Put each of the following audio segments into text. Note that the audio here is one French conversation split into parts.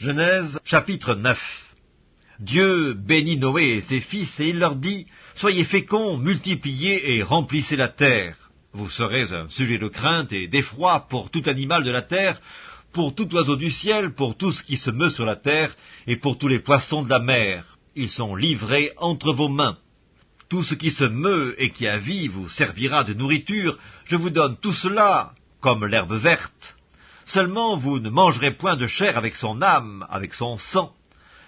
Genèse chapitre 9 Dieu bénit Noé et ses fils, et il leur dit, Soyez féconds, multipliez et remplissez la terre. Vous serez un sujet de crainte et d'effroi pour tout animal de la terre, pour tout oiseau du ciel, pour tout ce qui se meut sur la terre, et pour tous les poissons de la mer. Ils sont livrés entre vos mains. Tout ce qui se meut et qui a vie vous servira de nourriture. Je vous donne tout cela comme l'herbe verte. Seulement vous ne mangerez point de chair avec son âme, avec son sang.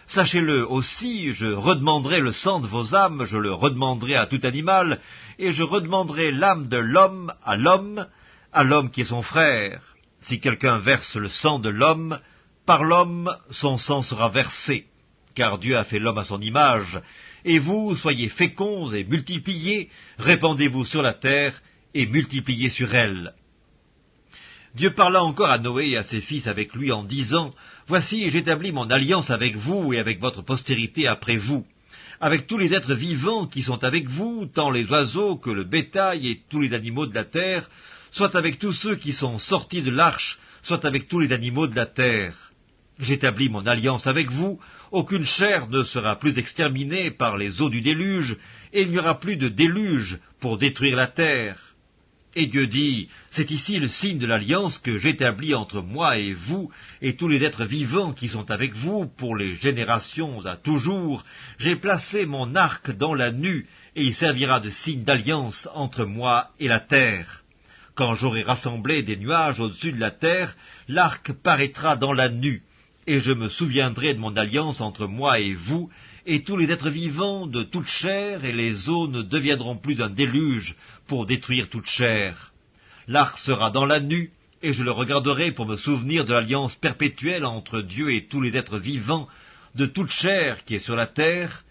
Sachez-le aussi, je redemanderai le sang de vos âmes, je le redemanderai à tout animal, et je redemanderai l'âme de l'homme à l'homme, à l'homme qui est son frère. Si quelqu'un verse le sang de l'homme, par l'homme son sang sera versé, car Dieu a fait l'homme à son image, et vous soyez féconds et multipliez, répandez-vous sur la terre et multipliez sur elle. Dieu parla encore à Noé et à ses fils avec lui en disant, Voici, j'établis mon alliance avec vous et avec votre postérité après vous, avec tous les êtres vivants qui sont avec vous, tant les oiseaux que le bétail et tous les animaux de la terre, soit avec tous ceux qui sont sortis de l'arche, soit avec tous les animaux de la terre. J'établis mon alliance avec vous, aucune chair ne sera plus exterminée par les eaux du déluge, et il n'y aura plus de déluge pour détruire la terre. Et Dieu dit, c'est ici le signe de l'alliance que j'établis entre moi et vous, et tous les êtres vivants qui sont avec vous, pour les générations à toujours. J'ai placé mon arc dans la nue, et il servira de signe d'alliance entre moi et la terre. Quand j'aurai rassemblé des nuages au-dessus de la terre, l'arc paraîtra dans la nue, et je me souviendrai de mon alliance entre moi et vous, et tous les êtres vivants de toute chair, et les eaux ne deviendront plus un déluge pour détruire toute chair. L'arc sera dans la nue, et je le regarderai pour me souvenir de l'alliance perpétuelle entre Dieu et tous les êtres vivants de toute chair qui est sur la terre.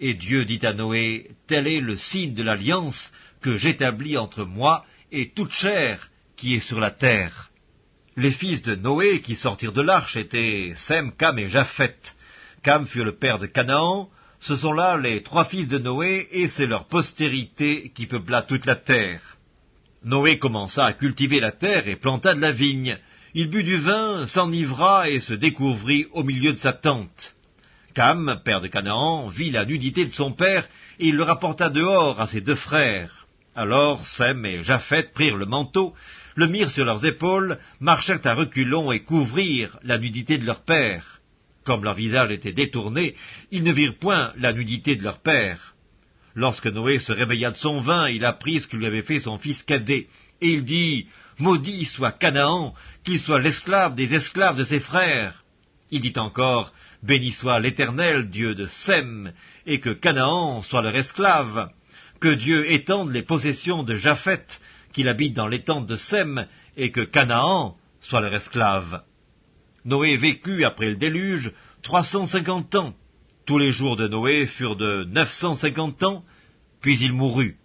Et Dieu dit à Noé, tel est le signe de l'alliance que j'établis entre moi et toute chair qui est sur la terre. Les fils de Noé qui sortirent de l'arche étaient Sem, Cam et Japheth. Cam fut le père de Canaan, ce sont là les trois fils de Noé, et c'est leur postérité qui peupla toute la terre. Noé commença à cultiver la terre et planta de la vigne. Il but du vin, s'enivra et se découvrit au milieu de sa tente. Cam, père de Canaan, vit la nudité de son père, et il le rapporta dehors à ses deux frères. Alors Sem et Japheth prirent le manteau, le mirent sur leurs épaules, marchèrent à reculons et couvrirent la nudité de leur père. Comme leur visage était détourné, ils ne virent point la nudité de leur père. Lorsque Noé se réveilla de son vin, il apprit ce que lui avait fait son fils cadet, et il dit, Maudit soit Canaan, qu'il soit l'esclave des esclaves de ses frères. Il dit encore, Béni soit l'Éternel, Dieu de Sem, et que Canaan soit leur esclave, que Dieu étende les possessions de Japheth, qu'il habite dans les tentes de Sem, et que Canaan soit leur esclave. Noé vécut après le déluge trois cent cinquante ans. Tous les jours de Noé furent de neuf cent cinquante ans, puis il mourut.